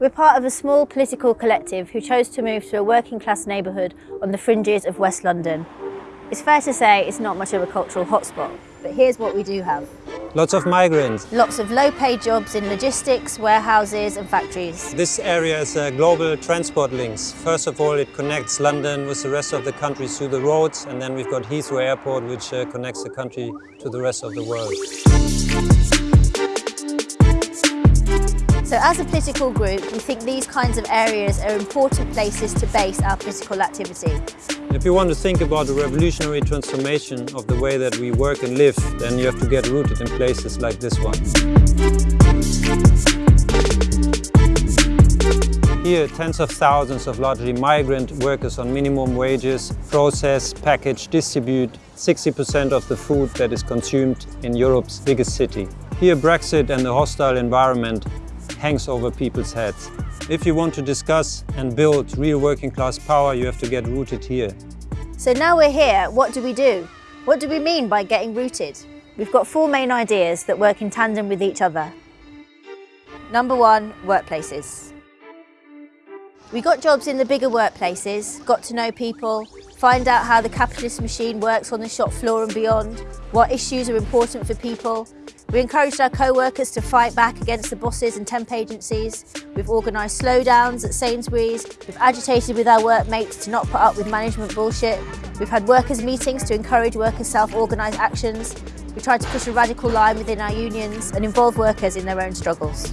We're part of a small political collective who chose to move to a working class neighbourhood on the fringes of West London. It's fair to say it's not much of a cultural hotspot, but here's what we do have. Lots of migrants. Lots of low-paid jobs in logistics, warehouses and factories. This area is a global transport links. First of all, it connects London with the rest of the country through the roads, and then we've got Heathrow Airport, which uh, connects the country to the rest of the world. So as a political group, we think these kinds of areas are important places to base our political activity. If you want to think about a revolutionary transformation of the way that we work and live, then you have to get rooted in places like this one. Here, tens of thousands of largely migrant workers on minimum wages process, package, distribute 60% of the food that is consumed in Europe's biggest city. Here, Brexit and the hostile environment hangs over people's heads. If you want to discuss and build real working class power, you have to get rooted here. So now we're here, what do we do? What do we mean by getting rooted? We've got four main ideas that work in tandem with each other. Number one, workplaces. We got jobs in the bigger workplaces, got to know people, find out how the capitalist machine works on the shop floor and beyond, what issues are important for people, we encouraged our co-workers to fight back against the bosses and temp agencies. We've organised slowdowns at Sainsbury's. We've agitated with our workmates to not put up with management bullshit. We've had workers' meetings to encourage workers' self-organised actions. We tried to push a radical line within our unions and involve workers in their own struggles.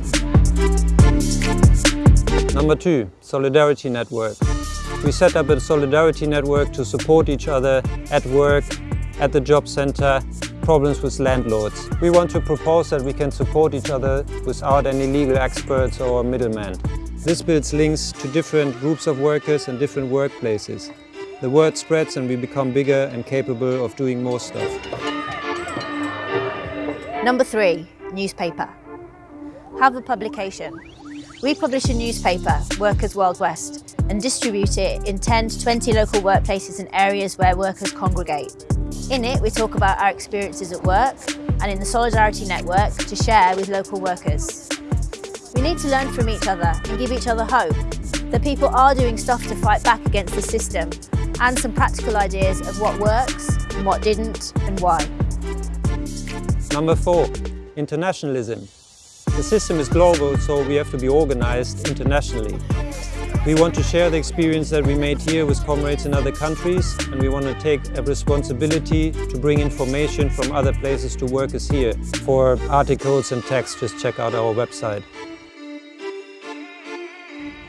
Number two, Solidarity Network. We set up a Solidarity Network to support each other at work, at the job centre, problems with landlords. We want to propose that we can support each other without any legal experts or middlemen. This builds links to different groups of workers and different workplaces. The word spreads and we become bigger and capable of doing more stuff. Number three, newspaper. Have a publication. We publish a newspaper, Workers Wild West, and distribute it in 10 to 20 local workplaces and areas where workers congregate. In it, we talk about our experiences at work and in the Solidarity Network to share with local workers. We need to learn from each other and give each other hope that people are doing stuff to fight back against the system and some practical ideas of what works and what didn't and why. Number four, internationalism. The system is global, so we have to be organized internationally. We want to share the experience that we made here with comrades in other countries and we want to take a responsibility to bring information from other places to workers here. For articles and text, just check out our website.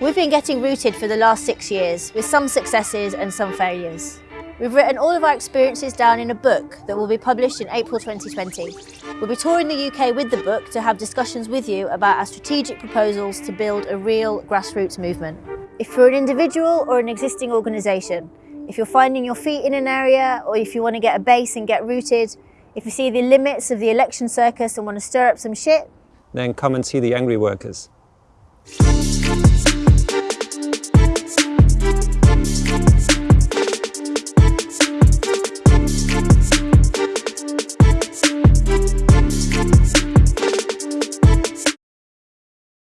We've been getting rooted for the last six years, with some successes and some failures. We've written all of our experiences down in a book that will be published in April 2020. We'll be touring the UK with the book to have discussions with you about our strategic proposals to build a real grassroots movement. If you're an individual or an existing organisation, if you're finding your feet in an area or if you want to get a base and get rooted, if you see the limits of the election circus and want to stir up some shit, then come and see the Angry Workers.